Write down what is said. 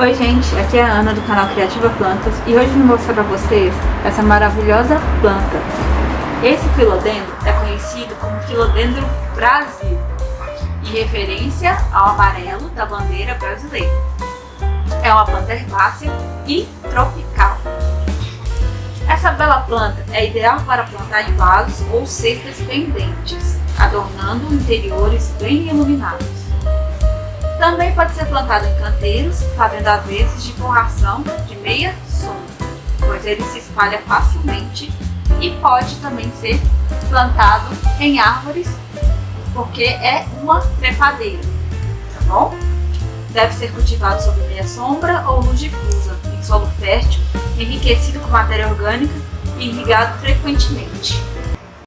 Oi gente, aqui é a Ana do canal Criativa Plantas e hoje vou mostrar para vocês essa maravilhosa planta. Esse filodendro é conhecido como Filodendro Brasil, em referência ao amarelo da bandeira brasileira. É uma planta herbácea e tropical. Essa bela planta é ideal para plantar em vasos ou cestas pendentes, adornando interiores bem iluminados. Também pode ser plantado em canteiros, fazendo às vezes de forração de meia sombra, pois ele se espalha facilmente e pode também ser plantado em árvores, porque é uma trepadeira, tá bom? Deve ser cultivado sob meia sombra ou luz difusa, em solo fértil, enriquecido com matéria orgânica e irrigado frequentemente.